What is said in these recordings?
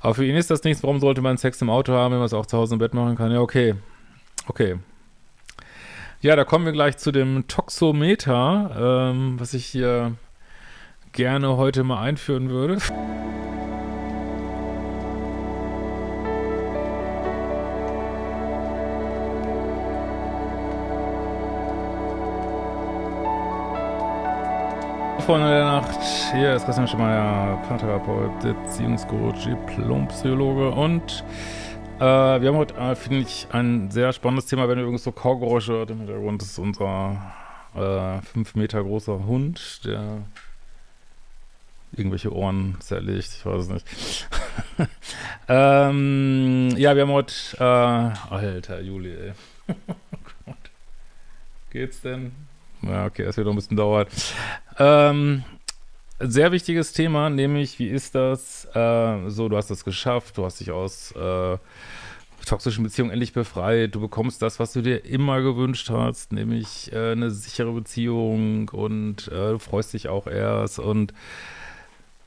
Aber für ihn ist das nichts. Warum sollte man Sex im Auto haben, wenn man es auch zu Hause im Bett machen kann? Ja, okay. Okay. Ja, da kommen wir gleich zu dem Toxometer, ähm, was ich hier gerne heute mal einführen würde. Freunde der Nacht, hier ist Christian Schemeier, Paartherapeut, Beziehungscoach, Diplompsychologe und äh, wir haben heute, äh, finde ich, ein sehr spannendes Thema, wenn ihr übrigens so Kaugeräusche hört im Hintergrund, ist unser äh, fünf Meter großer Hund, der irgendwelche Ohren zerlegt, ich weiß es nicht. ähm, ja, wir haben heute, äh, alter Juli, ey. oh Geht's denn? Ja, okay, es wird noch ein bisschen dauern. Ähm, sehr wichtiges Thema, nämlich, wie ist das? Äh, so, du hast das geschafft, du hast dich aus äh, toxischen Beziehungen endlich befreit, du bekommst das, was du dir immer gewünscht hast, nämlich äh, eine sichere Beziehung und äh, du freust dich auch erst und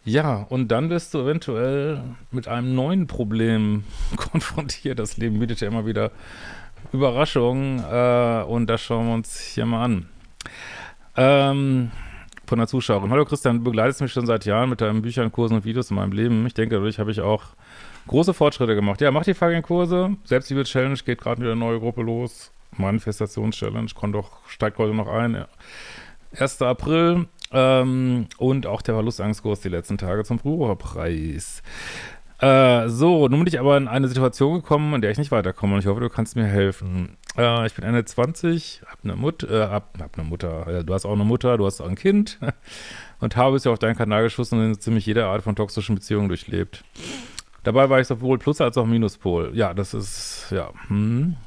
ja, und dann wirst du eventuell mit einem neuen Problem konfrontiert. Das Leben bietet ja immer wieder Überraschungen äh, und das schauen wir uns hier mal an. Ähm, von der Zuschauerin. Hallo Christian, du begleitest mich schon seit Jahren mit deinen Büchern, Kursen und Videos in meinem Leben. Ich denke, dadurch habe ich auch große Fortschritte gemacht. Ja, mach die fucking Kurse. Selbstliebe-Challenge geht gerade wieder eine neue Gruppe los. Manifestations-Challenge kommt doch, steigt heute noch ein. 1. April. Ähm, und auch der Verlustangskurs die letzten Tage zum Frühbucherpreis. Äh, so, nun bin ich aber in eine Situation gekommen, in der ich nicht weiterkomme und ich hoffe, du kannst mir helfen. Äh, ich bin Ende 20, hab eine, Mut, äh, hab, hab eine Mutter, äh, du hast auch eine Mutter, du hast auch ein Kind und habe es ja auf deinen Kanal geschossen und in ziemlich jede Art von toxischen Beziehungen durchlebt. Dabei war ich sowohl Plus- als auch Minuspol. Ja, das ist, ja, hm.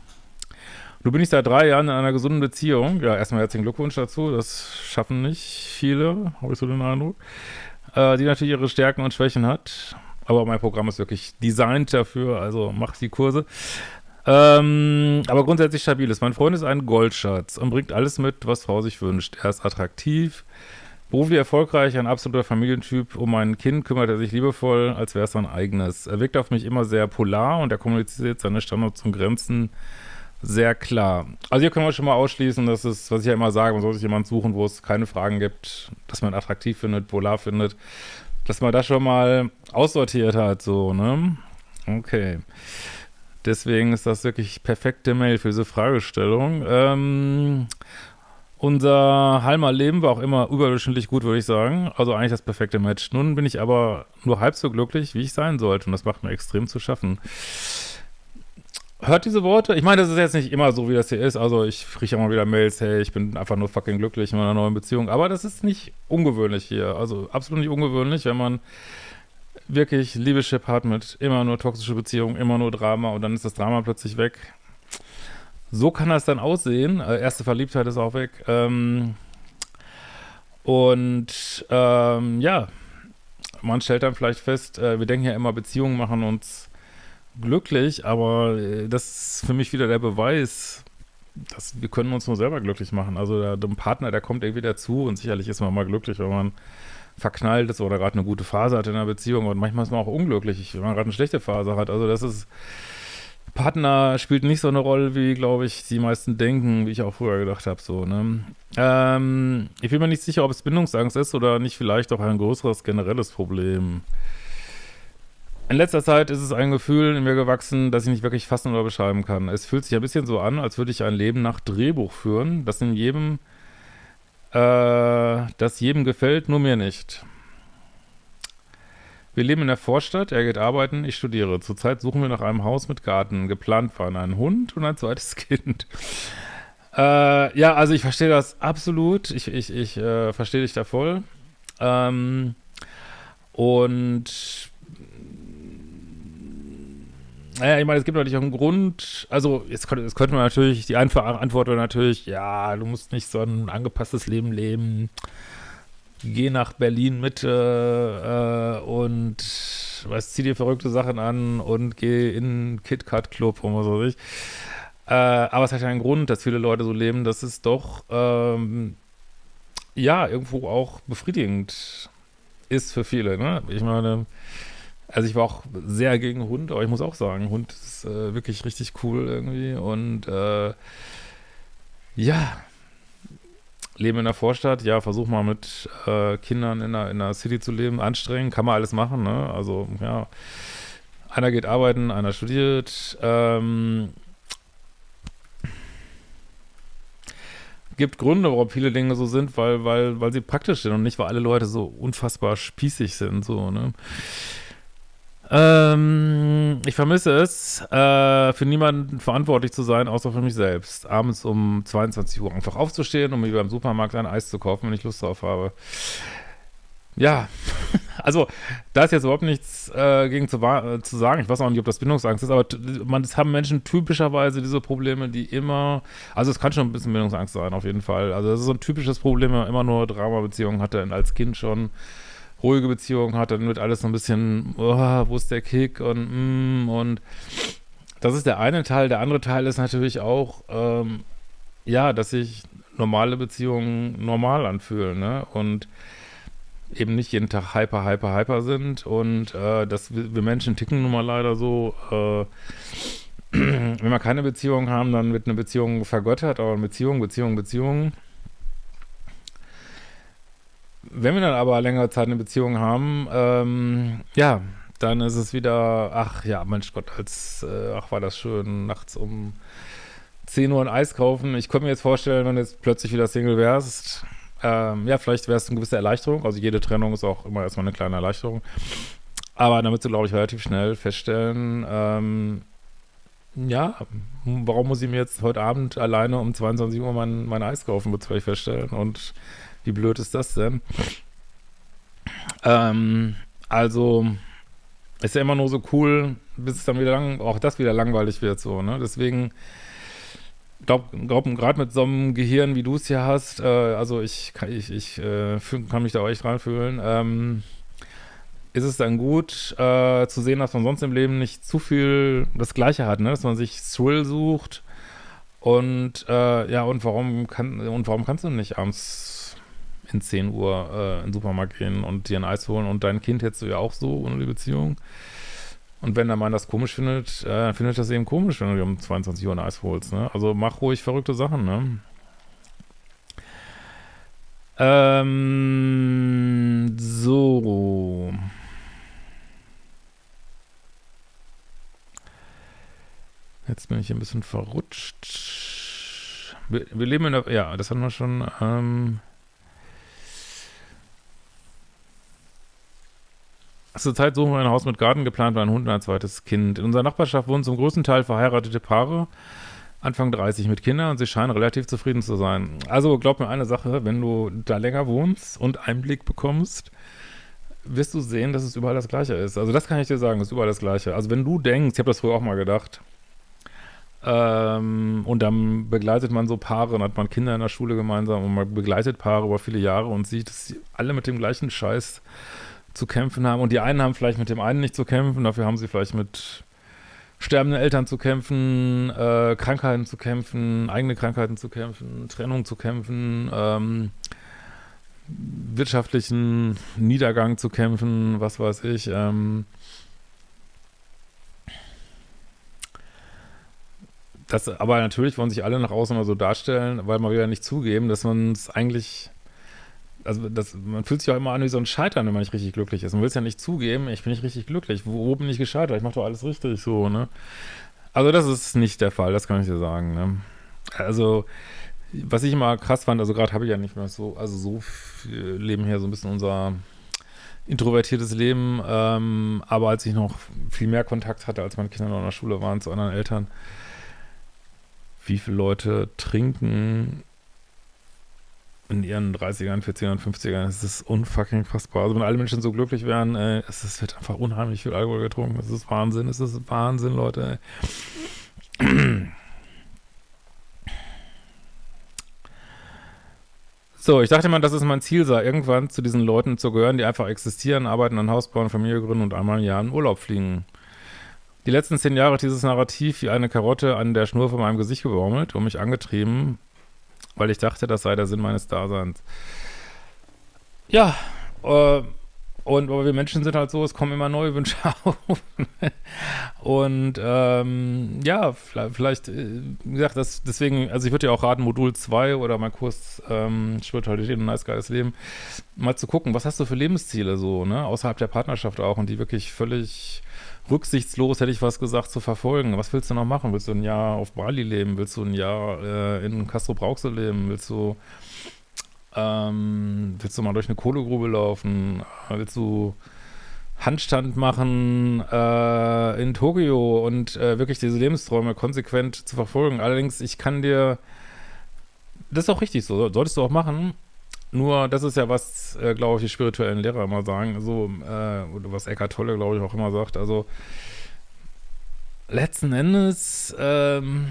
Du ich seit drei Jahren in einer gesunden Beziehung. Ja, erstmal herzlichen Glückwunsch dazu. Das schaffen nicht viele, habe ich so den Eindruck. Äh, die natürlich ihre Stärken und Schwächen hat. Aber mein Programm ist wirklich designt dafür, also mach die Kurse. Ähm, aber grundsätzlich stabil ist. Mein Freund ist ein Goldschatz und bringt alles mit, was Frau sich wünscht. Er ist attraktiv, beruflich erfolgreich, ein absoluter Familientyp. Um mein Kind kümmert er sich liebevoll, als wäre es sein eigenes. Er wirkt auf mich immer sehr polar und er kommuniziert seine Standards und Grenzen sehr klar. Also hier können wir schon mal ausschließen, dass es, was ich ja immer sage, man soll sich jemanden suchen, wo es keine Fragen gibt, dass man attraktiv findet, polar findet, dass man das schon mal aussortiert hat, so, ne? Okay. Deswegen ist das wirklich perfekte Mail für diese Fragestellung. Ähm, unser Halmer Leben war auch immer überdurchschnittlich gut, würde ich sagen. Also eigentlich das perfekte Match. Nun bin ich aber nur halb so glücklich, wie ich sein sollte. Und das macht mir extrem zu schaffen. Hört diese Worte? Ich meine, das ist jetzt nicht immer so, wie das hier ist. Also ich kriege immer wieder Mails, hey, ich bin einfach nur fucking glücklich in meiner neuen Beziehung. Aber das ist nicht ungewöhnlich hier. Also absolut nicht ungewöhnlich, wenn man wirklich Liebeschip hat mit immer nur toxische Beziehungen, immer nur Drama und dann ist das Drama plötzlich weg. So kann das dann aussehen. Äh, erste Verliebtheit ist auch weg. Ähm, und ähm, ja, man stellt dann vielleicht fest, äh, wir denken ja immer, Beziehungen machen uns glücklich, aber äh, das ist für mich wieder der Beweis, dass wir können uns nur selber glücklich machen. Also der, der Partner, der kommt irgendwie dazu und sicherlich ist man mal glücklich, wenn man verknallt ist oder gerade eine gute Phase hat in einer Beziehung und manchmal ist man auch unglücklich, wenn man gerade eine schlechte Phase hat. Also das ist, Partner spielt nicht so eine Rolle, wie, glaube ich, die meisten denken, wie ich auch früher gedacht habe, so, ne. Ähm, ich bin mir nicht sicher, ob es Bindungsangst ist oder nicht vielleicht auch ein größeres generelles Problem. In letzter Zeit ist es ein Gefühl in mir gewachsen, das ich nicht wirklich fassen oder beschreiben kann. Es fühlt sich ein bisschen so an, als würde ich ein Leben nach Drehbuch führen, das in jedem, äh, das jedem gefällt, nur mir nicht. Wir leben in der Vorstadt, er geht arbeiten, ich studiere. Zurzeit suchen wir nach einem Haus mit Garten. Geplant waren ein Hund und ein zweites Kind. Äh, ja, also ich verstehe das absolut. Ich, ich, ich äh, verstehe dich da voll. Ähm, und naja, ich meine, es gibt natürlich auch einen Grund, also jetzt könnte, jetzt könnte man natürlich, die einfache Antwort wäre natürlich, ja, du musst nicht so ein angepasstes Leben leben, geh nach Berlin Mitte äh, und was, zieh dir verrückte Sachen an und geh in KitKat Club und was weiß ich. Äh, aber es hat ja einen Grund, dass viele Leute so leben, dass es doch, ähm, ja, irgendwo auch befriedigend ist für viele, ne? Ich meine, Also ich war auch sehr gegen Hund, aber ich muss auch sagen, Hund ist äh, wirklich richtig cool irgendwie. Und äh, ja, leben in der Vorstadt, ja, versuch mal mit äh, Kindern in der, in der City zu leben, anstrengend, kann man alles machen, ne? Also, ja, einer geht arbeiten, einer studiert, ähm, gibt Gründe, warum viele Dinge so sind, weil, weil, weil sie praktisch sind und nicht, weil alle Leute so unfassbar spießig sind, so, ne? Ähm, ich vermisse es, äh, für niemanden verantwortlich zu sein, außer für mich selbst. Abends um 22 Uhr einfach aufzustehen und mir beim Supermarkt ein Eis zu kaufen, wenn ich Lust drauf habe. Ja, also da ist jetzt überhaupt nichts äh, gegen zu, zu, sagen. Ich weiß auch nicht, ob das Bindungsangst ist, aber man, es haben Menschen typischerweise diese Probleme, die immer, also es kann schon ein bisschen Bindungsangst sein, auf jeden Fall. Also das ist so ein typisches Problem, wenn man immer nur Drama-Beziehungen hatte als Kind schon ruhige Beziehung hat, dann wird alles so ein bisschen, oh, wo ist der Kick und mm, und das ist der eine Teil. Der andere Teil ist natürlich auch, ähm, ja, dass sich normale Beziehungen normal anfühlen, ne? Und eben nicht jeden Tag hyper, hyper, hyper sind und äh, dass wir, wir, Menschen ticken nun mal leider so, äh, wenn wir keine Beziehung haben, dann wird eine Beziehung vergöttert, aber Beziehung, Beziehung, Beziehung wenn wir dann aber längere Zeit eine Beziehung haben, ähm, ja, dann ist es wieder, ach ja, Mensch Gott, als, äh, ach war das schön, nachts um 10 Uhr ein Eis kaufen. Ich könnte mir jetzt vorstellen, wenn du jetzt plötzlich wieder Single wärst, ähm, ja, vielleicht wäre es eine gewisse Erleichterung. Also jede Trennung ist auch immer erstmal eine kleine Erleichterung. Aber damit du, glaube ich, relativ schnell feststellen, ähm, ja, warum muss ich mir jetzt heute Abend alleine um 22 Uhr mein, mein Eis kaufen, es vielleicht feststellen. Und wie blöd ist das denn? Ähm, also, ist ja immer nur so cool, bis es dann wieder lang, auch das wieder langweilig wird, so, ne? Deswegen, glaube, glaub, gerade mit so einem Gehirn, wie du es hier hast, äh, also ich, kann, ich, ich äh, kann mich da auch echt reinfühlen, ähm, ist es dann gut äh, zu sehen, dass man sonst im Leben nicht zu viel das Gleiche hat, ne? dass man sich Thrill sucht und äh, ja, und warum kann und warum kannst du nicht abends in 10 Uhr äh, in den Supermarkt gehen und dir ein Eis holen und dein Kind hättest du ja auch so ohne die Beziehung. Und wenn der Mann das komisch findet, äh, findet das eben komisch, wenn du dir um 22 Uhr ein Eis holst. Ne? Also mach ruhig verrückte Sachen. Ne? Ähm, so. Jetzt bin ich ein bisschen verrutscht. Wir, wir leben in der, ja, das hatten wir schon, ähm, Zurzeit suchen wir ein Haus mit Garten, geplant war ein Hund und ein zweites Kind. In unserer Nachbarschaft wohnen zum größten Teil verheiratete Paare, Anfang 30 mit Kindern und sie scheinen relativ zufrieden zu sein. Also glaub mir eine Sache, wenn du da länger wohnst und Einblick bekommst, wirst du sehen, dass es überall das Gleiche ist. Also das kann ich dir sagen, es ist überall das Gleiche. Also wenn du denkst, ich habe das früher auch mal gedacht, ähm, und dann begleitet man so Paare und hat man Kinder in der Schule gemeinsam und man begleitet Paare über viele Jahre und sieht, dass sie alle mit dem gleichen Scheiß zu kämpfen haben. Und die einen haben vielleicht mit dem einen nicht zu kämpfen, dafür haben sie vielleicht mit sterbenden Eltern zu kämpfen, äh, Krankheiten zu kämpfen, eigene Krankheiten zu kämpfen, Trennung zu kämpfen, ähm, wirtschaftlichen Niedergang zu kämpfen, was weiß ich. Ähm, das, aber natürlich wollen sich alle nach außen immer so darstellen, weil man wieder nicht zugeben, dass man es eigentlich also das, man fühlt sich auch immer an wie so ein Scheitern, wenn man nicht richtig glücklich ist. Man will es ja nicht zugeben, ich bin nicht richtig glücklich. Wo, wo bin ich gescheitert? Ich mache doch alles richtig so, ne? Also das ist nicht der Fall, das kann ich dir sagen, ne? Also, was ich immer krass fand, also gerade habe ich ja nicht mehr so, also so leben hier so ein bisschen unser introvertiertes Leben, ähm, aber als ich noch viel mehr Kontakt hatte, als meine Kinder noch in der Schule waren zu anderen Eltern, wie viele Leute trinken in ihren 30ern, 40ern, 50ern, es ist unfucking fassbar. Also wenn alle Menschen so glücklich wären, äh, es, es, wird einfach unheimlich viel Alkohol getrunken. Es ist Wahnsinn, es ist Wahnsinn, Leute. So, ich dachte mal, dass es mein Ziel sei, irgendwann zu diesen Leuten zu gehören, die einfach existieren, arbeiten, ein Haus bauen, Familie gründen und einmal im Jahr in Urlaub fliegen. Die letzten zehn Jahre hat dieses Narrativ wie eine Karotte an der Schnur von meinem Gesicht gebaumelt und mich angetrieben, weil ich dachte, das sei der Sinn meines Daseins. Ja, äh, Und aber wir Menschen sind halt so, es kommen immer neue Wünsche auf. und ähm, ja, vielleicht, äh, wie gesagt, das, deswegen, also ich würde ja auch raten, Modul 2 oder mein Kurs ähm, Spiritualität und nice geiles Leben, mal zu gucken, was hast du für Lebensziele so, ne, außerhalb der Partnerschaft auch und die wirklich völlig rücksichtslos, hätte ich was gesagt, zu verfolgen. Was willst du noch machen? Willst du ein Jahr auf Bali leben? Willst du ein Jahr äh, in Castro Brauxel leben? Willst du ähm, willst du mal durch eine Kohlegrube laufen? Willst du Handstand machen äh, in Tokio und äh, wirklich diese Lebensträume konsequent zu verfolgen? Allerdings, ich kann dir, das ist auch richtig so, solltest du auch machen. Nur, das ist ja was, äh, glaube ich, die spirituellen Lehrer immer sagen, so, äh, oder was Eckhart Tolle, glaube ich, auch immer sagt. Also, letzten Endes, ähm,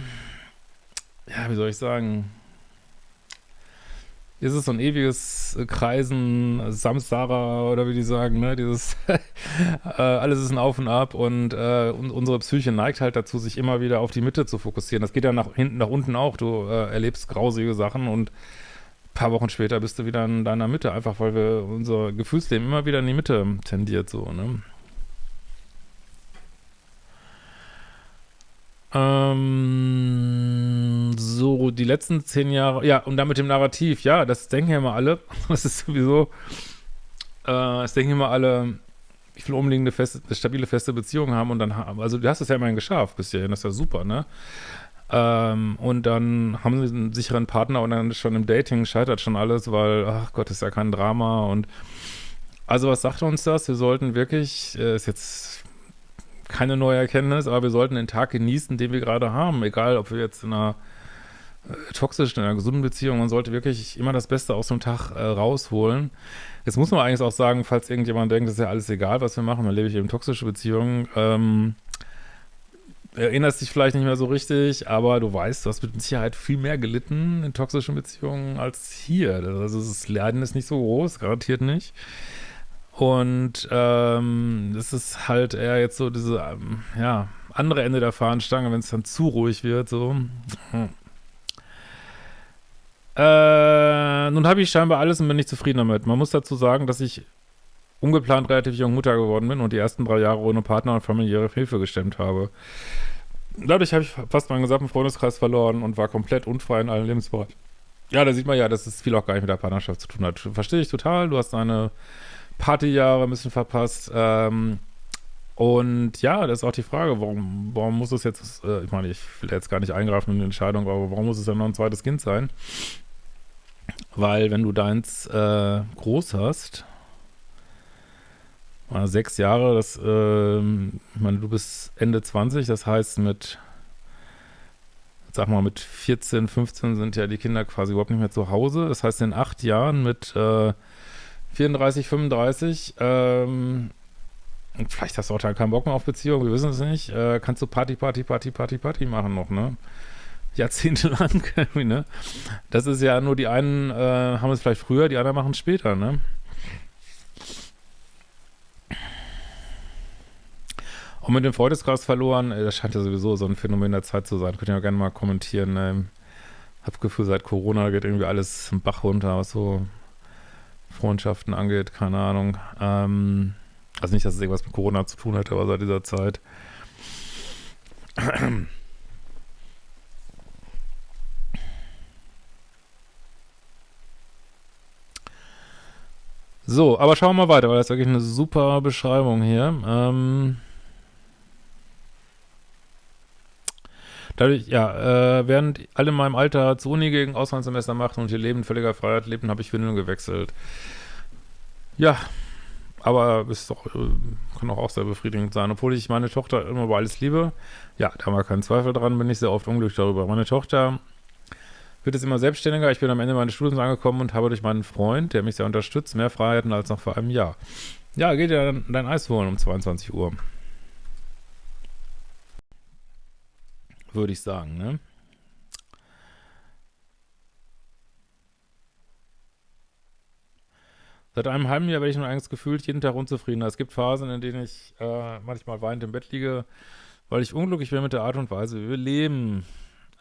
ja, wie soll ich sagen, ist es so ein ewiges Kreisen, Samsara oder wie die sagen, ne, dieses äh, alles ist ein Auf und Ab und, äh, unsere Psyche neigt halt dazu, sich immer wieder auf die Mitte zu fokussieren. Das geht ja nach hinten, nach unten auch. Du äh, erlebst grausige Sachen und paar Wochen später bist du wieder in deiner Mitte, einfach weil wir unser Gefühlsleben immer wieder in die Mitte tendiert, so, ne. Ähm, so, die letzten zehn Jahre, ja, und dann mit dem Narrativ, ja, das denken ja immer alle, das ist sowieso, äh, das denken immer alle, ich will eine feste, stabile, feste Beziehung haben und dann haben, also du hast es ja immerhin geschafft bis hierhin, das ist ja super, ne? Ähm, und dann haben sie einen sicheren Partner und dann schon im Dating scheitert schon alles, weil, ach Gott, ist ja kein Drama und also was sagt uns das? Wir sollten wirklich, äh, ist jetzt keine neue Erkenntnis, aber wir sollten den Tag genießen, den wir gerade haben. Egal, ob wir jetzt in einer äh, toxischen, in einer gesunden Beziehung, man sollte wirklich immer das Beste aus dem Tag äh, rausholen. Jetzt muss man eigentlich auch sagen, falls irgendjemand denkt, das ist ja alles egal, was wir machen, dann lebe ich eben toxische Beziehungen, ähm, erinnerst dich vielleicht nicht mehr so richtig, aber du weißt, du hast mit Sicherheit viel mehr gelitten in toxischen Beziehungen als hier. Also das Leiden ist nicht so groß, garantiert nicht. Und ähm, das ist halt eher jetzt so diese, ähm, ja, andere Ende der Fahnenstange, wenn es dann zu ruhig wird, so. Hm. Äh, nun habe ich scheinbar alles und bin nicht zufrieden damit. Man muss dazu sagen, dass ich ungeplant relativ jung Mutter geworden bin und die ersten drei Jahre ohne Partner und familiäre Hilfe gestemmt habe. Dadurch habe ich fast meinen gesamten Freundeskreis verloren und war komplett unfrei in allen Lebensbereichen. Ja, da sieht man ja, dass es viel auch gar nicht mit der Partnerschaft zu tun hat. Verstehe ich total. Du hast eine Partyjahre ein bisschen verpasst. Ähm, und ja, das ist auch die Frage, warum, warum muss es jetzt, äh, ich meine, ich will jetzt gar nicht eingreifen in die Entscheidung, aber warum muss es dann noch ein zweites Kind sein? Weil wenn du deins äh, groß hast, sechs Jahre, das, äh, ich meine, du bist Ende 20, das heißt mit, sag mal, mit 14, 15 sind ja die Kinder quasi überhaupt nicht mehr zu Hause. Das heißt, in acht Jahren mit äh, 34, 35, ähm, vielleicht hast du auch dann keinen Bock mehr auf Beziehung, wir wissen es nicht, äh, kannst du Party, Party, Party, Party, Party machen noch, ne? Jahrzehntelang, ne? Das ist ja nur die einen äh, haben es vielleicht früher, die anderen machen es später, ne? Und mit dem Freundeskreis verloren, äh, das scheint ja sowieso so ein Phänomen der Zeit zu sein. Könnt ihr ja gerne mal kommentieren. Ne? Hab Gefühl, seit Corona geht irgendwie alles im Bach runter, was so Freundschaften angeht, keine Ahnung. Ähm, also nicht, dass es irgendwas mit Corona zu tun hätte, aber seit dieser Zeit. So, aber schauen wir mal weiter, weil das ist wirklich eine super Beschreibung hier. Ähm Dadurch, ja, äh, während alle in meinem Alter zur Uni gegen Auslandssemester machten und ihr Leben völliger Freiheit lebten, habe ich Windeln gewechselt. Ja, aber ist doch, äh, kann auch, auch sehr befriedigend sein. Obwohl ich meine Tochter immer über alles liebe, ja, da wir keinen Zweifel dran, bin ich sehr oft unglücklich darüber. Meine Tochter wird jetzt immer selbstständiger. Ich bin am Ende meines Studiums angekommen und habe durch meinen Freund, der mich sehr unterstützt, mehr Freiheiten als noch vor einem Jahr. Ja, geht ja dein Eis holen um 22 Uhr. Würde ich sagen, ne? Seit einem halben Jahr werde ich nur eigentlich gefühlt jeden Tag unzufriedener. Es gibt Phasen, in denen ich äh, manchmal weinend im Bett liege, weil ich unglücklich bin mit der Art und Weise, wie wir leben.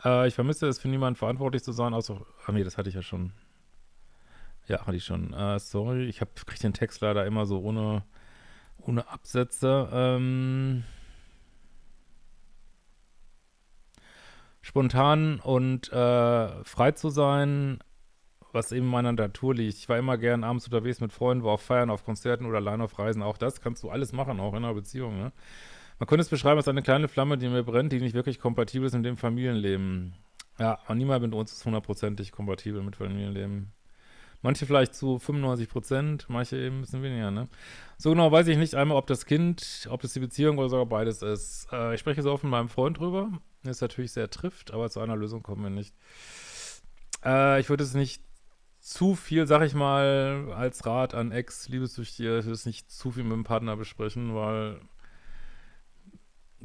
Äh, ich vermisse es, für niemanden verantwortlich zu sein, außer, ah nee, das hatte ich ja schon. Ja, hatte ich schon. Äh, sorry, ich kriege den Text leider immer so ohne, ohne Absätze. Ähm, spontan und äh, frei zu sein, was eben meiner Natur liegt. Ich war immer gern abends unterwegs mit Freunden, war auf Feiern, auf Konzerten oder allein auf Reisen. Auch das kannst du alles machen, auch in einer Beziehung. Ne? Man könnte es beschreiben als eine kleine Flamme, die mir brennt, die nicht wirklich kompatibel ist mit dem Familienleben. Ja, aber niemand mit uns ist hundertprozentig kompatibel mit Familienleben. Manche vielleicht zu 95 Prozent, manche eben ein bisschen weniger, ne? So genau weiß ich nicht einmal, ob das Kind, ob das die Beziehung oder sogar beides ist. Äh, ich spreche so oft mit meinem Freund drüber. Ist natürlich sehr trifft, aber zu einer Lösung kommen wir nicht. Äh, ich würde es nicht zu viel, sag ich mal, als Rat an Ex-Liebessüchtige, ich würde es nicht zu viel mit dem Partner besprechen, weil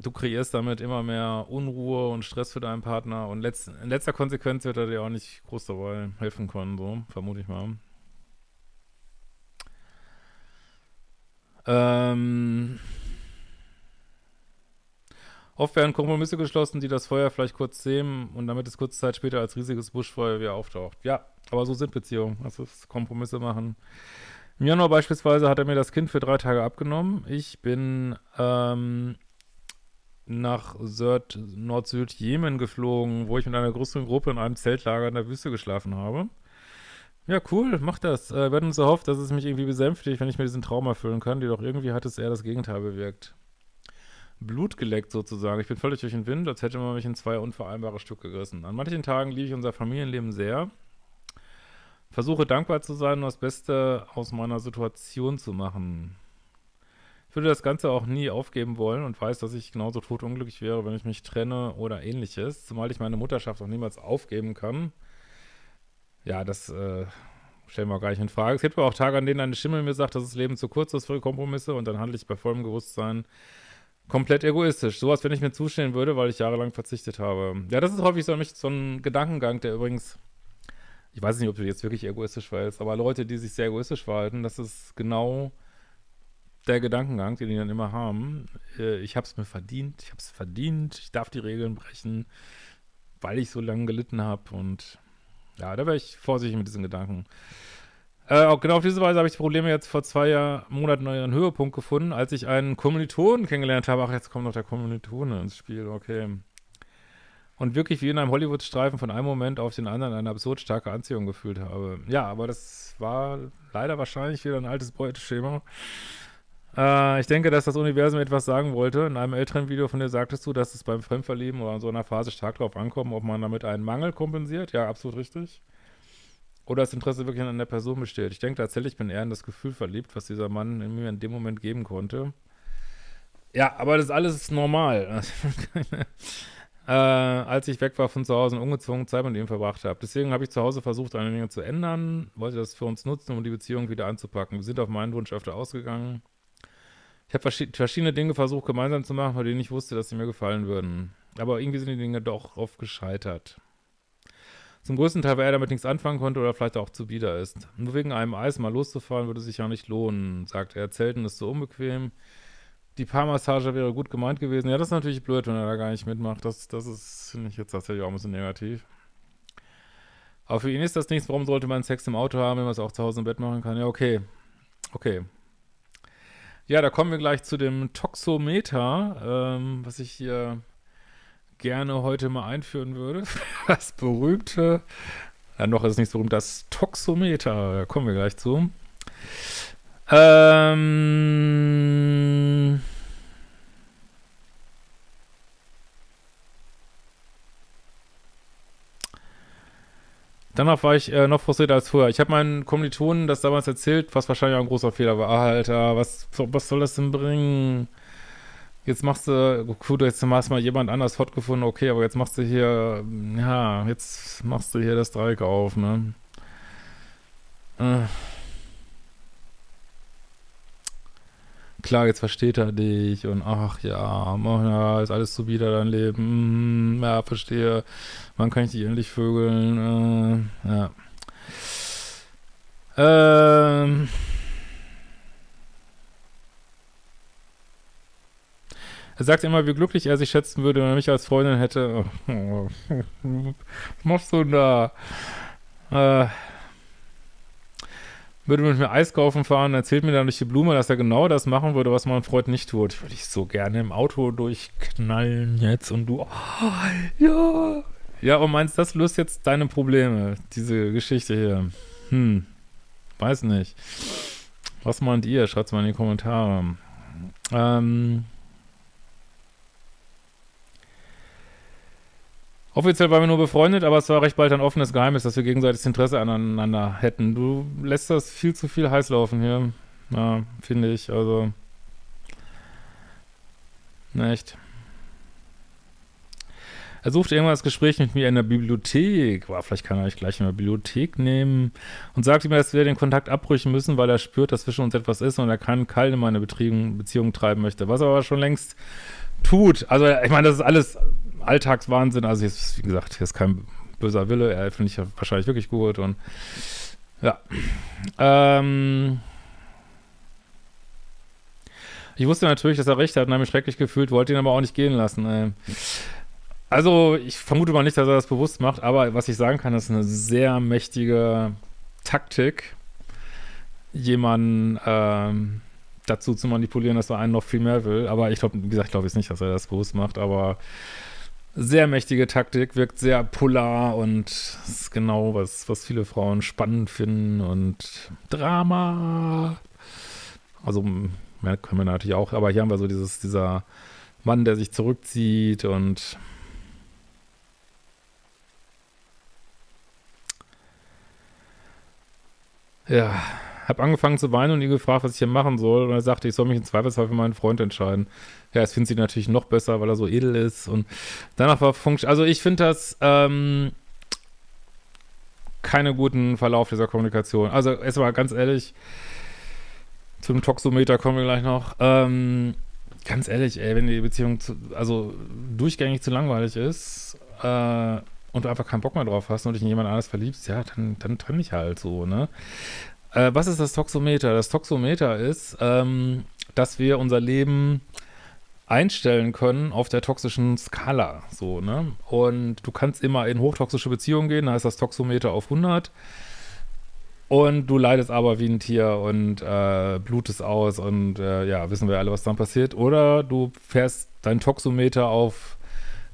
du kreierst damit immer mehr Unruhe und Stress für deinen Partner und letzt, in letzter Konsequenz wird er dir auch nicht groß dabei helfen können, so, vermute ich mal. Ähm, oft werden Kompromisse geschlossen, die das Feuer vielleicht kurz sehen und damit es kurze Zeit später als riesiges Buschfeuer wieder auftaucht. Ja, aber so sind Beziehungen, das ist Kompromisse machen. Im Januar beispielsweise hat er mir das Kind für drei Tage abgenommen. Ich bin ähm, nach Nord-Süd-Jemen geflogen, wo ich mit einer größeren Gruppe in einem Zeltlager in der Wüste geschlafen habe. Ja, cool, mach das. Äh, wir hatten uns erhofft, dass es mich irgendwie besänftigt, wenn ich mir diesen Traum erfüllen kann. Jedoch irgendwie hat es eher das Gegenteil bewirkt. Blut geleckt sozusagen. Ich bin völlig durch den Wind, als hätte man mich in zwei unvereinbare Stücke gerissen. An manchen Tagen liebe ich unser Familienleben sehr. Versuche dankbar zu sein und das Beste aus meiner Situation zu machen. Ich würde das Ganze auch nie aufgeben wollen und weiß, dass ich genauso totunglücklich wäre, wenn ich mich trenne oder ähnliches, zumal ich meine Mutterschaft auch niemals aufgeben kann. Ja, das äh, stellen wir auch gar nicht in Frage. Es gibt aber auch Tage, an denen eine Stimme mir sagt, dass das Leben zu kurz ist für Kompromisse und dann handle ich bei vollem Bewusstsein komplett egoistisch. Sowas, wenn ich mir zustehen würde, weil ich jahrelang verzichtet habe. Ja, das ist häufig so, so ein Gedankengang, der übrigens, ich weiß nicht, ob du jetzt wirklich egoistisch verhältst, aber Leute, die sich sehr egoistisch verhalten, das ist genau der Gedankengang, den die dann immer haben, äh, ich habe es mir verdient, ich habe es verdient, ich darf die Regeln brechen, weil ich so lange gelitten habe und ja, da wäre ich vorsichtig mit diesen Gedanken. Äh, auch genau auf diese Weise habe ich die Probleme jetzt vor zwei Jahr, Monaten ihren Höhepunkt gefunden, als ich einen Kommilitonen kennengelernt habe. Ach, jetzt kommt noch der Kommilitone ins Spiel, okay. Und wirklich wie in einem Hollywood-Streifen von einem Moment auf den anderen eine absurd starke Anziehung gefühlt habe. Ja, aber das war leider wahrscheinlich wieder ein altes Beuteschema. Äh, ich denke, dass das Universum etwas sagen wollte. In einem älteren Video von dir sagtest du, dass es beim Fremdverlieben oder in so einer Phase stark darauf ankommt, ob man damit einen Mangel kompensiert. Ja, absolut richtig. Oder das Interesse wirklich an der Person besteht. Ich denke tatsächlich, ich bin eher in das Gefühl verliebt, was dieser Mann in mir in dem Moment geben konnte. Ja, aber das ist alles normal. äh, als ich weg war von zu Hause und ungezwungen Zeit mit ihm verbracht habe. Deswegen habe ich zu Hause versucht, eine Dinge zu ändern, wollte das für uns nutzen, um die Beziehung wieder anzupacken. Wir sind auf meinen Wunsch öfter ausgegangen. Ich habe verschiedene Dinge versucht, gemeinsam zu machen, von denen ich wusste, dass sie mir gefallen würden. Aber irgendwie sind die Dinge doch oft gescheitert. Zum größten Teil, weil er damit nichts anfangen konnte oder vielleicht auch zu bieder ist. Nur wegen einem Eis mal loszufahren, würde sich ja nicht lohnen, sagt er. Zelten ist so unbequem. Die Paarmassage wäre gut gemeint gewesen. Ja, das ist natürlich blöd, wenn er da gar nicht mitmacht. Das, das ist, finde ich jetzt tatsächlich auch ein bisschen negativ. Aber für ihn ist das nichts. Warum sollte man Sex im Auto haben, wenn man es auch zu Hause im Bett machen kann? Ja, okay. Okay. Ja, da kommen wir gleich zu dem Toxometer, ähm, was ich hier gerne heute mal einführen würde. Das berühmte, ja, noch ist es nicht so berühmt, das Toxometer. Da kommen wir gleich zu. Ähm Danach war ich äh, noch frustrierter als früher. Ich habe meinen Kommilitonen das damals erzählt, was wahrscheinlich auch ein großer Fehler war. Ah, Alter, was, was soll das denn bringen? Jetzt machst du, gut, jetzt hast mal jemand anders hot gefunden, okay, aber jetzt machst du hier, ja, jetzt machst du hier das Dreieck auf, ne? Äh. Klar, jetzt versteht er dich und ach ja, ja, ist alles so wieder dein Leben, hm, ja, verstehe, wann kann ich dich endlich vögeln, äh, ja. Ähm. Er sagt immer, wie glücklich er sich schätzen würde, wenn er mich als Freundin hätte. Was machst du da? Äh, würde mit mir Eis kaufen fahren, erzählt mir dann durch die Blume, dass er genau das machen würde, was mein Freund nicht tut. Würde ich so gerne im Auto durchknallen jetzt und du, oh, ja. Ja, und meinst, das löst jetzt deine Probleme, diese Geschichte hier? Hm, weiß nicht. Was meint ihr? Schreibt mal in die Kommentare. Ähm, Offiziell waren wir nur befreundet, aber es war recht bald ein offenes Geheimnis, dass wir gegenseitiges Interesse aneinander hätten. Du lässt das viel zu viel heiß laufen hier. Ja, finde ich. Also. Echt. Er sucht irgendwann das Gespräch mit mir in der Bibliothek. Boah, vielleicht kann er euch gleich in der Bibliothek nehmen. Und sagt mir, dass wir den Kontakt abbrechen müssen, weil er spürt, dass zwischen uns etwas ist und er keinen Keil in meine Beziehung treiben möchte. Was er aber schon längst tut. Also, ich meine, das ist alles Alltagswahnsinn. Also, jetzt, wie gesagt, hier ist kein böser Wille. Er finde ich ja wahrscheinlich wirklich gut und ja. Ähm. Ich wusste natürlich, dass er recht hat und habe mich schrecklich gefühlt, wollte ihn aber auch nicht gehen lassen. Also, ich vermute mal nicht, dass er das bewusst macht, aber was ich sagen kann, ist eine sehr mächtige Taktik, jemanden ähm, dazu zu manipulieren, dass er einen noch viel mehr will. Aber ich glaube, wie gesagt, ich glaube jetzt nicht, dass er das bewusst macht, aber sehr mächtige Taktik, wirkt sehr polar und ist genau, was, was viele Frauen spannend finden und Drama. Also, mehr können wir natürlich auch, aber hier haben wir so dieses, dieser Mann, der sich zurückzieht und Ja, habe angefangen zu weinen und ihn gefragt, was ich hier machen soll. Und er sagte, ich soll mich im Zweifelsfall für meinen Freund entscheiden. Ja, das findet sie natürlich noch besser, weil er so edel ist. Und danach war Funktion. Also ich finde das ähm, keine guten Verlauf dieser Kommunikation. Also erstmal ganz ehrlich, zum Toxometer kommen wir gleich noch. Ähm, ganz ehrlich, ey, wenn die Beziehung zu, also durchgängig zu langweilig ist, äh, und du einfach keinen Bock mehr drauf hast und dich in jemand anderes verliebst, ja, dann, dann trenn dich halt so, ne? Äh, was ist das Toxometer? Das Toxometer ist, ähm, dass wir unser Leben einstellen können auf der toxischen Skala, so, ne? Und du kannst immer in hochtoxische Beziehungen gehen, da ist das Toxometer auf 100 und du leidest aber wie ein Tier und äh, blutest aus und äh, ja, wissen wir alle, was dann passiert. Oder du fährst dein Toxometer auf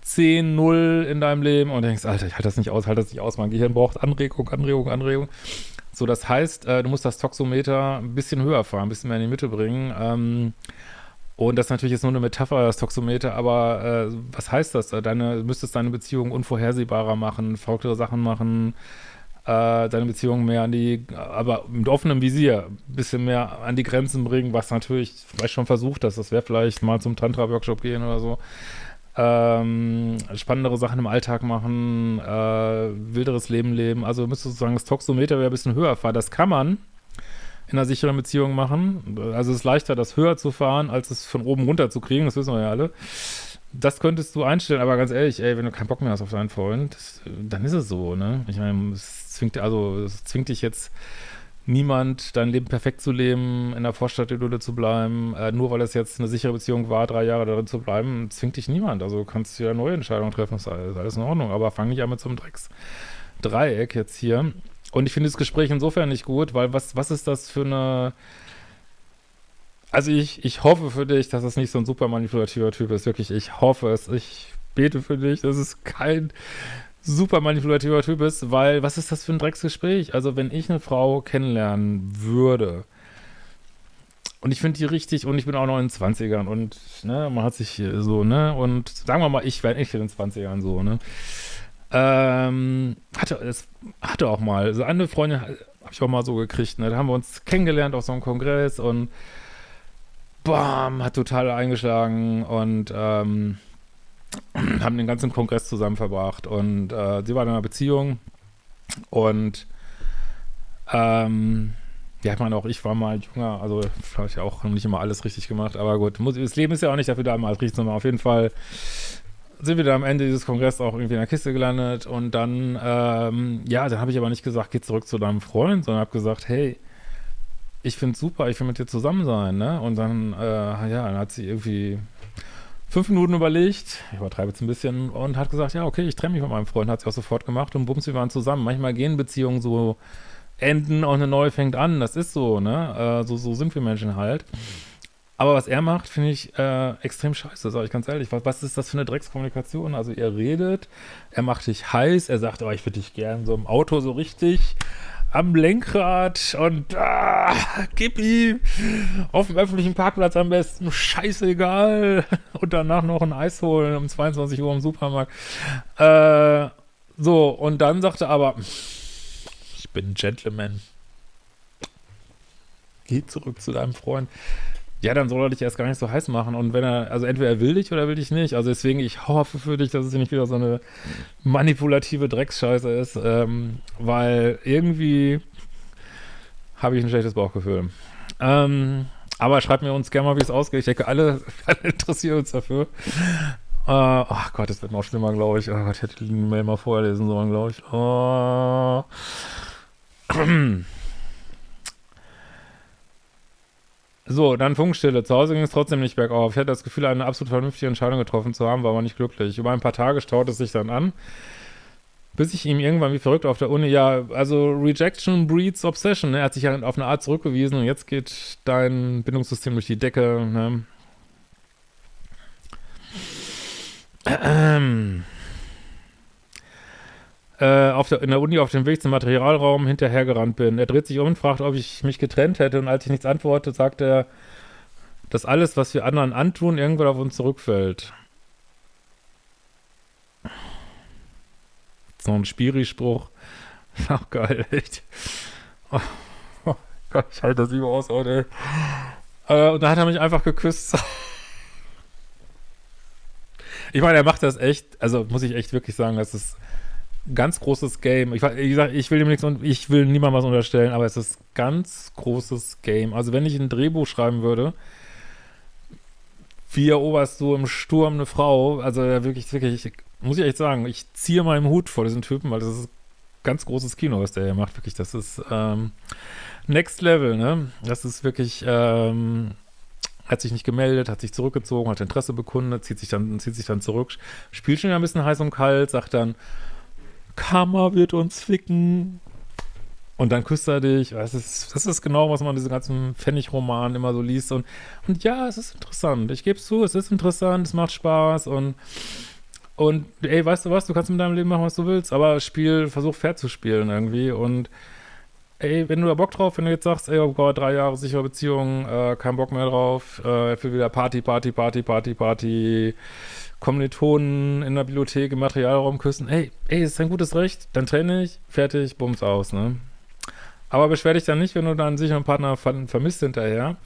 10, 0 in deinem Leben und denkst, Alter, ich halte das nicht aus, halte das nicht aus, mein Gehirn braucht Anregung, Anregung, Anregung. So, das heißt, äh, du musst das Toxometer ein bisschen höher fahren, ein bisschen mehr in die Mitte bringen. Ähm, und das ist natürlich jetzt nur eine Metapher, das Toxometer, aber äh, was heißt das? Deine, du müsstest deine Beziehung unvorhersehbarer machen, verrücktere Sachen machen, äh, deine Beziehung mehr an die, aber mit offenem Visier, ein bisschen mehr an die Grenzen bringen, was natürlich vielleicht schon versucht hast. Das wäre vielleicht mal zum Tantra-Workshop gehen oder so ähm, spannendere Sachen im Alltag machen, äh, wilderes Leben leben. Also müsste sozusagen das Toxometer wieder ein bisschen höher fahren. Das kann man in einer sicheren Beziehung machen. Also es ist leichter, das höher zu fahren, als es von oben runter zu kriegen. Das wissen wir ja alle. Das könntest du einstellen, aber ganz ehrlich, ey, wenn du keinen Bock mehr hast auf deinen Freund, dann ist es so, ne? Ich meine, es zwingt, also es zwingt dich jetzt niemand, dein Leben perfekt zu leben, in der Vorstadtidylle zu bleiben, äh, nur weil es jetzt eine sichere Beziehung war, drei Jahre darin zu bleiben, zwingt dich niemand. Also du kannst ja neue Entscheidungen treffen, ist alles, alles in Ordnung. Aber fang nicht an mit so einem Drecksdreieck jetzt hier. Und ich finde das Gespräch insofern nicht gut, weil was, was ist das für eine also ich, ich hoffe für dich, dass es nicht so ein super manipulativer Typ ist. Wirklich, ich hoffe es. Ich bete für dich. Das ist kein super manipulativer Typ ist, weil was ist das für ein Drecksgespräch? Also wenn ich eine Frau kennenlernen würde und ich finde die richtig und ich bin auch noch in den 20ern und ne, man hat sich so, ne, und sagen wir mal, ich wäre nicht in den 20ern so, ne, ähm, hatte, es hatte auch mal, so eine Freundin habe ich auch mal so gekriegt, ne, da haben wir uns kennengelernt auf so einem Kongress und bam, hat total eingeschlagen und ähm, haben den ganzen Kongress zusammen verbracht und äh, sie war in einer Beziehung und ähm, ja, ich meine auch, ich war mal jünger, also habe ich auch nicht immer alles richtig gemacht, aber gut, muss, das Leben ist ja auch nicht dafür da, mal richtig zu machen. Auf jeden Fall sind wir da am Ende dieses Kongresses auch irgendwie in der Kiste gelandet und dann, ähm, ja, dann habe ich aber nicht gesagt, geh zurück zu deinem Freund, sondern habe gesagt, hey, ich finde super, ich will mit dir zusammen sein, ne? Und dann, äh, ja, dann hat sie irgendwie fünf Minuten überlegt, ich übertreibe jetzt ein bisschen, und hat gesagt, ja, okay, ich trenne mich von meinem Freund, hat sie auch sofort gemacht und bums, wir waren zusammen. Manchmal gehen Beziehungen so enden und eine neue fängt an. Das ist so, ne? Äh, so, so sind wir Menschen halt. Aber was er macht, finde ich äh, extrem scheiße, sage ich ganz ehrlich. Was, was, ist das für eine Dreckskommunikation? Also ihr redet, er macht dich heiß, er sagt, oh, ich würde dich gern so im Auto so richtig am Lenkrad und ah, gib ihm auf dem öffentlichen Parkplatz am besten, scheißegal. Und danach noch ein Eis holen um 22 Uhr im Supermarkt. Äh, so, und dann sagt er aber, ich bin ein Gentleman. Geh zurück zu deinem Freund. Ja, dann soll er dich erst gar nicht so heiß machen. Und wenn er, also entweder er will dich oder er will dich nicht. Also deswegen, ich hoffe für dich, dass es nicht wieder so eine manipulative Drecksscheiße ist. Ähm, weil irgendwie habe ich ein schlechtes Bauchgefühl. Ähm, aber schreibt mir uns gerne mal, wie es ausgeht. Ich denke, alle, alle interessieren uns dafür. Äh, oh Gott, das wird noch schlimmer, glaube ich. Oh Gott, ich hätte die Mail mal vorlesen sollen, glaube ich. Oh. So, dann Funkstille. Zu Hause ging es trotzdem nicht bergauf. Ich hatte das Gefühl, eine absolut vernünftige Entscheidung getroffen zu haben, war aber nicht glücklich. Über ein paar Tage staute es sich dann an, bis ich ihm irgendwann wie verrückt auf der Uni, ja, also Rejection breeds Obsession. Ne? Er hat sich ja auf eine Art zurückgewiesen und jetzt geht dein Bindungssystem durch die Decke. Ne? Ähm äh, auf der, in der Uni auf dem Weg zum Materialraum hinterhergerannt bin. Er dreht sich um und fragt, ob ich mich getrennt hätte. Und als ich nichts antworte, sagt er, dass alles, was wir anderen antun, irgendwann auf uns zurückfällt. So ein Spiri-Spruch. Auch geil, echt. Oh, oh Gott, ich halte das lieber aus. Äh, und da hat er mich einfach geküsst. ich meine, er macht das echt, also muss ich echt wirklich sagen, das ist ganz großes Game. Ich, wie gesagt, ich will dem nichts ich will niemandem was unterstellen, aber es ist ganz großes Game. Also wenn ich ein Drehbuch schreiben würde, wie eroberst du im Sturm eine Frau, also wirklich, wirklich, muss ich echt sagen, ich ziehe meinen Hut vor diesen Typen, weil das ist ganz großes Kino, was der hier macht. Wirklich, das ist ähm, Next Level, ne? Das ist wirklich, ähm, hat sich nicht gemeldet, hat sich zurückgezogen, hat Interesse bekundet, zieht sich dann, zieht sich dann zurück, spielt schon ein bisschen heiß und kalt, sagt dann, Karma wird uns ficken. Und dann küsst er dich. Das ist, das ist genau, was man in diesen ganzen Pfennig-Romanen immer so liest. Und, und ja, es ist interessant. Ich gebe es zu, es ist interessant, es macht Spaß und und ey, weißt du was, du kannst mit deinem Leben machen, was du willst, aber Spiel, versuch fair zu spielen irgendwie. Und ey, wenn du da Bock drauf, wenn du jetzt sagst, ey, oh Gott, drei Jahre sichere Beziehung, äh, kein Bock mehr drauf, äh, für wieder Party, Party, Party, Party, Party, Kommilitonen in der Bibliothek im Materialraum küssen. Ey, ey, ist ein gutes Recht, dann trenne ich, fertig, bums aus, ne? Aber beschwer dich dann nicht, wenn du dann sicher einen Partner ver vermisst hinterher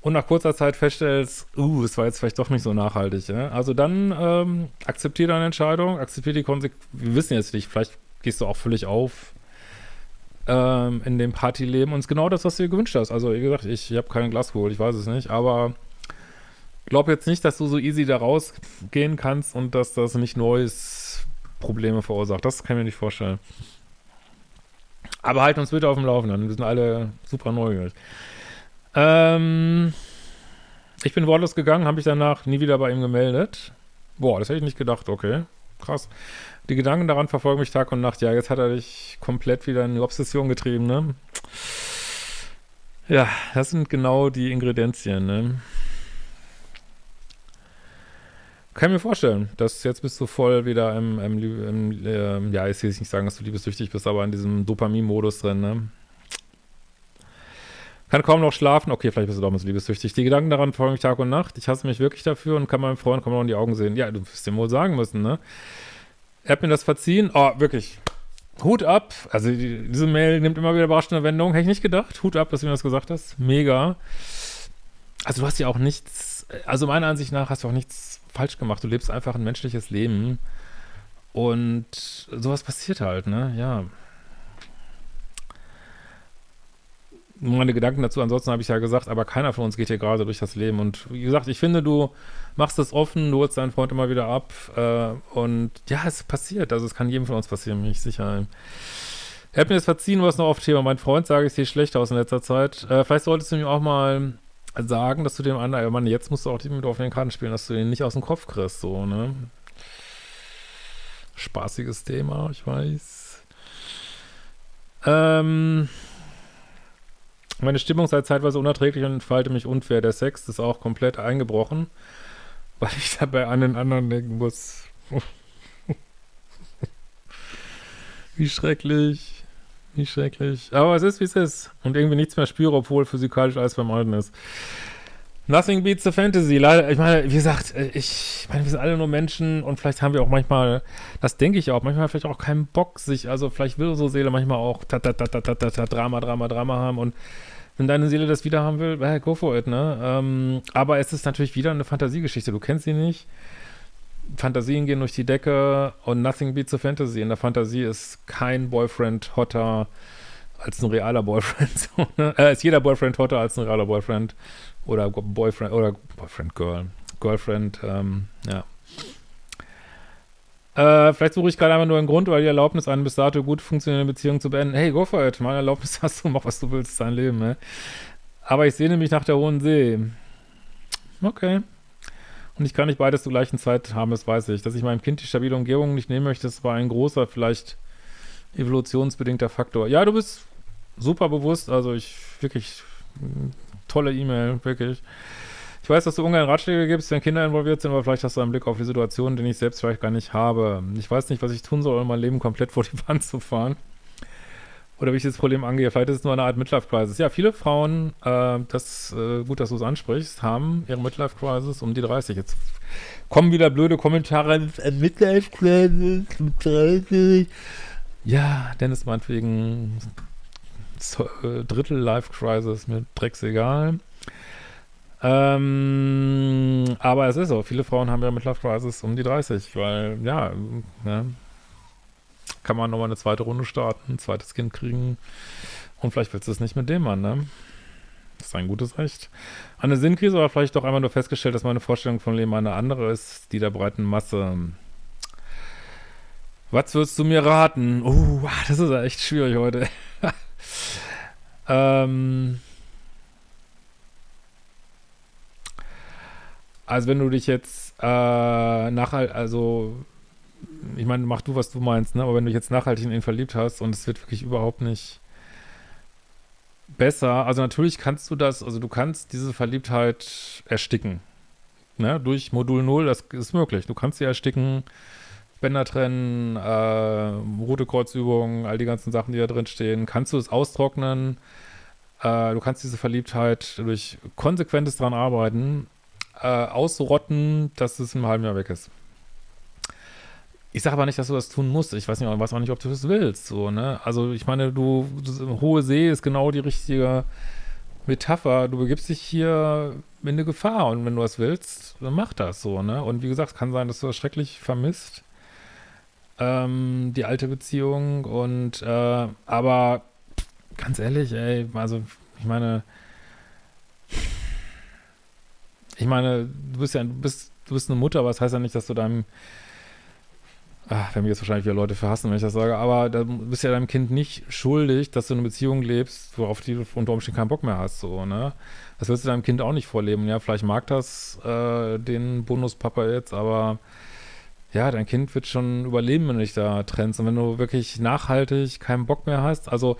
und nach kurzer Zeit feststellst, uh, es war jetzt vielleicht doch nicht so nachhaltig. Ja? Also dann ähm, akzeptiere deine Entscheidung, akzeptiere die Konsequenzen. Wir wissen jetzt nicht, vielleicht gehst du auch völlig auf ähm, in dem Partyleben und es ist genau das, was du dir gewünscht hast. Also wie gesagt, ich, ich habe keine Glaskugel, ich weiß es nicht, aber glaube jetzt nicht, dass du so easy da rausgehen kannst und dass das nicht neues Probleme verursacht. Das kann ich mir nicht vorstellen. Aber halten uns bitte auf dem Laufenden. Wir sind alle super neugierig. Ähm, ich bin wortlos gegangen, habe mich danach nie wieder bei ihm gemeldet. Boah, das hätte ich nicht gedacht. Okay, krass. Die Gedanken daran verfolgen mich Tag und Nacht. Ja, jetzt hat er dich komplett wieder in die Obsession getrieben, ne? Ja, das sind genau die Ingredienzien, ne? Kann ich mir vorstellen, dass jetzt bist du voll wieder im, im, im äh, ja, ich will jetzt nicht sagen, dass du liebessüchtig bist, aber in diesem Dopamin-Modus drin, ne? Kann kaum noch schlafen. Okay, vielleicht bist du damals liebessüchtig. Die Gedanken daran folgen mich Tag und Nacht. Ich hasse mich wirklich dafür und kann meinem Freund kaum noch in die Augen sehen. Ja, du wirst dem wohl sagen müssen, ne? Er hat mir das verziehen. Oh, wirklich. Hut ab. Also, die, diese Mail nimmt immer wieder überraschende Wendungen. Hätte ich nicht gedacht. Hut ab, dass du mir das gesagt hast. Mega. Also, du hast ja auch nichts, also meiner Ansicht nach hast du auch nichts falsch gemacht. Du lebst einfach ein menschliches Leben. Und sowas passiert halt, ne? Ja. Meine Gedanken dazu, ansonsten habe ich ja gesagt, aber keiner von uns geht hier gerade durch das Leben. Und wie gesagt, ich finde, du machst es offen, du holst deinen Freund immer wieder ab. Äh, und ja, es passiert. Also es kann jedem von uns passieren, bin ich sicher. Er hat mir das verziehen, was noch auf Thema. Mein Freund sage, ich sehe schlecht aus in letzter Zeit. Äh, vielleicht solltest du mir auch mal sagen, dass du dem anderen, Mann, jetzt musst du auch mit auf den Karten spielen, dass du den nicht aus dem Kopf kriegst, so, ne? Spaßiges Thema, ich weiß. Ähm, meine Stimmung sei zeitweise unerträglich und entfalte mich unfair. Der Sex ist auch komplett eingebrochen, weil ich dabei an den anderen denken muss. wie schrecklich. Wie schrecklich. Aber es ist, wie es ist. Und irgendwie nichts mehr spüre, obwohl physikalisch alles Alten ist. Nothing beats the fantasy. Leider, ich meine, wie gesagt, äh, ich meine, wir sind alle nur Menschen und vielleicht haben wir auch manchmal, das denke ich auch, manchmal vielleicht auch keinen Bock, sich, also vielleicht will unsere Seele manchmal auch ta, ta, ta, ta, ta, ta, ta, Drama, Drama, Drama haben und wenn deine Seele das wieder haben will, hey, go for it, ne? Ähm, aber es ist natürlich wieder eine Fantasiegeschichte. Du kennst sie nicht. Fantasien gehen durch die Decke und nothing beats the fantasy. In der Fantasie ist kein Boyfriend hotter als ein realer Boyfriend. So, ne? äh, ist jeder Boyfriend hotter als ein realer Boyfriend oder Boyfriend oder Boyfriend Girl, Girlfriend, ähm, ja. Äh, vielleicht suche ich gerade einfach nur einen Grund, weil die Erlaubnis, eine bis dato gut funktionierende Beziehung zu beenden. Hey, go for it. Meine Erlaubnis hast du, mach was du willst, dein Leben, ne? Aber ich sehne mich nach der Hohen See. Okay. Und ich kann nicht beides zur gleichen Zeit haben, das weiß ich. Dass ich meinem Kind die stabile Umgebung nicht nehmen möchte, das war ein großer, vielleicht evolutionsbedingter Faktor. Ja, du bist super bewusst, also ich wirklich tolle E-Mail, wirklich. Ich weiß, dass du ungern Ratschläge gibst, wenn Kinder involviert sind, aber vielleicht hast du einen Blick auf die Situation, den ich selbst vielleicht gar nicht habe. Ich weiß nicht, was ich tun soll, um mein Leben komplett vor die Wand zu fahren. Oder wie ich das Problem angehe. Vielleicht ist es nur eine Art Midlife-Crisis. Ja, viele Frauen, äh, das, äh, gut, dass du es ansprichst, haben ihre Midlife-Crisis um die 30. Jetzt kommen wieder blöde Kommentare. Midlife-Crisis um 30. Ja, Dennis meinetwegen äh, Drittel Life Crisis, mir drecksegal. Ähm, aber es ist so, viele Frauen haben ja mit Life Crisis um die 30, weil, ja, ne, kann man nochmal eine zweite Runde starten, ein zweites Kind kriegen und vielleicht willst du es nicht mit dem Mann, ne? Das ist ein gutes Recht. Eine Sinnkrise oder vielleicht doch einmal nur festgestellt, dass meine Vorstellung von Leben eine andere ist, die der breiten Masse. Was würdest du mir raten? Oh, das ist echt schwierig heute. Ähm, also wenn du dich jetzt äh, nachhalt, also ich meine, mach du, was du meinst, ne? Aber wenn du dich jetzt nachhaltig in ihn verliebt hast und es wird wirklich überhaupt nicht besser, also natürlich kannst du das, also du kannst diese Verliebtheit ersticken. Ne? Durch Modul 0, das ist möglich. Du kannst sie ersticken, Bänder trennen, äh, rote Kreuzübungen, all die ganzen Sachen, die da drin stehen. Kannst du es austrocknen? Äh, du kannst diese Verliebtheit durch konsequentes dran arbeiten, äh, ausrotten, dass es im halben Jahr weg ist. Ich sage aber nicht, dass du das tun musst. Ich weiß nicht, weiß auch nicht, ob du das willst. So, ne? Also ich meine, du, hohe See ist genau die richtige Metapher. Du begibst dich hier in eine Gefahr und wenn du das willst, dann mach das so, ne? Und wie gesagt, kann sein, dass du das schrecklich vermisst ähm, die alte Beziehung und äh, aber ganz ehrlich, ey, also ich meine, ich meine, du bist ja, du bist, du bist eine Mutter, aber das heißt ja nicht, dass du deinem Ach, werden mir jetzt wahrscheinlich wieder Leute verhassen, wenn ich das sage, aber da bist ja deinem Kind nicht schuldig, dass du eine Beziehung lebst, worauf du unter Umständen keinen Bock mehr hast, so, ne? Das wirst du deinem Kind auch nicht vorleben, ja? Vielleicht mag das äh, den Bonuspapa jetzt, aber ja, dein Kind wird schon überleben, wenn du dich da trennst. Und wenn du wirklich nachhaltig keinen Bock mehr hast, also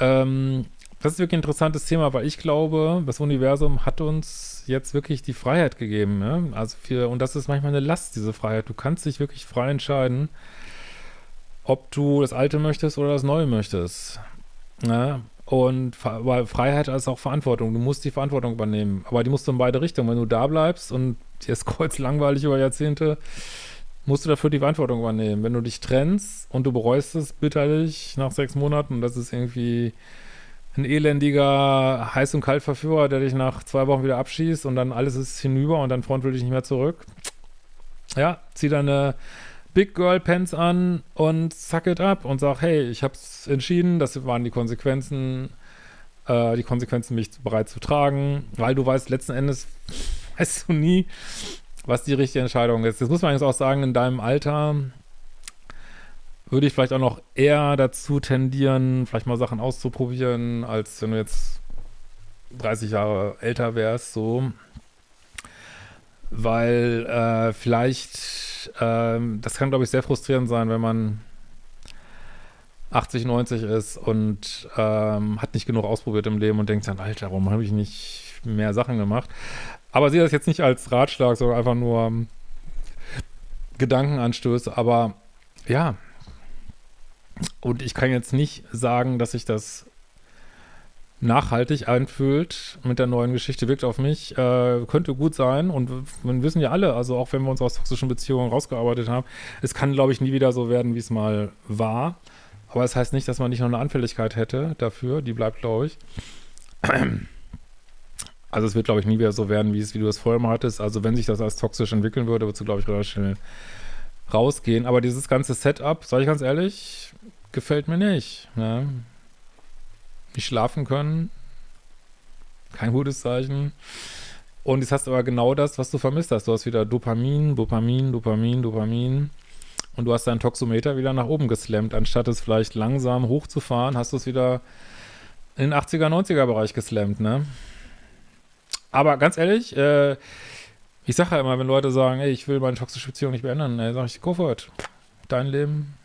ähm, das ist wirklich ein interessantes Thema, weil ich glaube, das Universum hat uns jetzt wirklich die Freiheit gegeben. Ja? Also für, und das ist manchmal eine Last, diese Freiheit. Du kannst dich wirklich frei entscheiden, ob du das Alte möchtest oder das Neue möchtest. Ja? Und weil Freiheit ist auch Verantwortung. Du musst die Verantwortung übernehmen. Aber die musst du in beide Richtungen. Wenn du da bleibst und dir ist kreuz langweilig über Jahrzehnte, musst du dafür die Verantwortung übernehmen. Wenn du dich trennst und du bereust es bitterlich nach sechs Monaten, das ist irgendwie ein elendiger Heiß- und Kaltverführer, der dich nach zwei Wochen wieder abschießt und dann alles ist hinüber und dein Freund will dich nicht mehr zurück. Ja, zieh deine Big Girl Pants an und suck it up und sag, hey, ich hab's entschieden, das waren die Konsequenzen, äh, die Konsequenzen, mich bereit zu tragen, weil du weißt, letzten Endes weißt du nie, was die richtige Entscheidung ist. Das muss man jetzt auch sagen, in deinem Alter würde ich vielleicht auch noch eher dazu tendieren, vielleicht mal Sachen auszuprobieren, als wenn du jetzt 30 Jahre älter wärst, so. Weil äh, vielleicht, äh, das kann, glaube ich, sehr frustrierend sein, wenn man 80, 90 ist und ähm, hat nicht genug ausprobiert im Leben und denkt dann, Alter, warum habe ich nicht mehr Sachen gemacht? Aber sehe das jetzt nicht als Ratschlag, sondern einfach nur ähm, Gedankenanstöße. Aber ja, und ich kann jetzt nicht sagen, dass ich das nachhaltig anfühlt mit der neuen Geschichte, wirkt auf mich, äh, könnte gut sein. Und wir wissen ja alle, also auch wenn wir uns aus toxischen Beziehungen rausgearbeitet haben, es kann, glaube ich, nie wieder so werden, wie es mal war. Aber es das heißt nicht, dass man nicht noch eine Anfälligkeit hätte dafür. Die bleibt, glaube ich. Also es wird, glaube ich, nie wieder so werden, wie, es, wie du es vorher mal hattest. Also wenn sich das als toxisch entwickeln würde, würdest du, glaube ich, relativ schnell rausgehen. Aber dieses ganze Setup, sage ich ganz ehrlich, gefällt mir nicht. Ne? Nicht schlafen können, kein gutes Zeichen. Und jetzt hast du aber genau das, was du vermisst hast. Du hast wieder Dopamin, Dopamin, Dopamin, Dopamin. Und du hast deinen Toxometer wieder nach oben geslammt. Anstatt es vielleicht langsam hochzufahren, hast du es wieder in den 80er, 90er Bereich geslammt, ne? Aber ganz ehrlich, äh, ich sage ja immer, wenn Leute sagen, ey, ich will meine toxische Beziehung nicht beenden, dann sage ich, go for it. Dein Leben,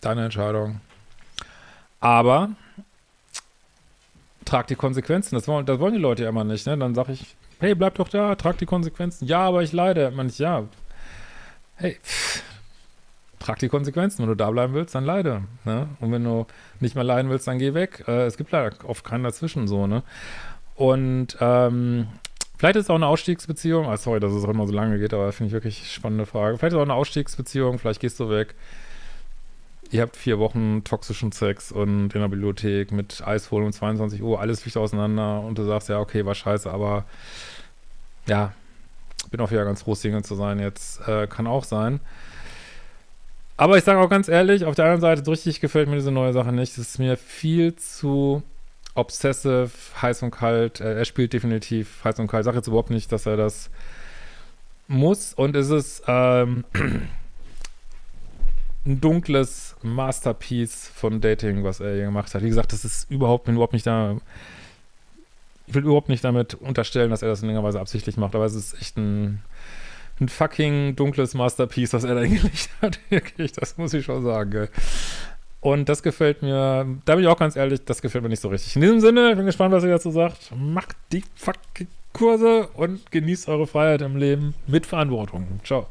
deine Entscheidung. Aber trag die Konsequenzen. Das wollen, das wollen die Leute ja immer nicht. Ne? Dann sage ich, hey, bleib doch da, trag die Konsequenzen. Ja, aber ich leide. Man ich, ja, hey, pff, trag die Konsequenzen. Wenn du da bleiben willst, dann leide. Ne? Und wenn du nicht mehr leiden willst, dann geh weg. Äh, es gibt leider oft keinen dazwischen so, ne? Und ähm, vielleicht ist es auch eine Ausstiegsbeziehung. Ah, sorry, dass es auch immer so lange geht, aber finde ich wirklich spannende Frage. Vielleicht ist es auch eine Ausstiegsbeziehung, vielleicht gehst du weg. Ihr habt vier Wochen toxischen Sex und in der Bibliothek mit Eis holen um 22 Uhr, alles fliegt auseinander und du sagst, ja, okay, war scheiße, aber ja, bin auch wieder ganz froh, Single zu sein jetzt. Äh, kann auch sein. Aber ich sage auch ganz ehrlich, auf der anderen Seite, so richtig gefällt mir diese neue Sache nicht. Es ist mir viel zu obsessive, heiß und kalt. Äh, er spielt definitiv heiß und kalt. Ich sage jetzt überhaupt nicht, dass er das muss. Und es ist ähm, ein dunkles Masterpiece von Dating, was er hier gemacht hat. Wie gesagt, das ist überhaupt, bin überhaupt nicht da. Ich will überhaupt nicht damit unterstellen, dass er das in irgendeiner Weise absichtlich macht, aber es ist echt ein ein fucking dunkles Masterpiece, was er da hingelegt hat. Wirklich, das muss ich schon sagen. Und das gefällt mir, da bin ich auch ganz ehrlich, das gefällt mir nicht so richtig. In diesem Sinne, ich bin gespannt, was ihr dazu sagt. Macht die fucking Kurse und genießt eure Freiheit im Leben mit Verantwortung. Ciao.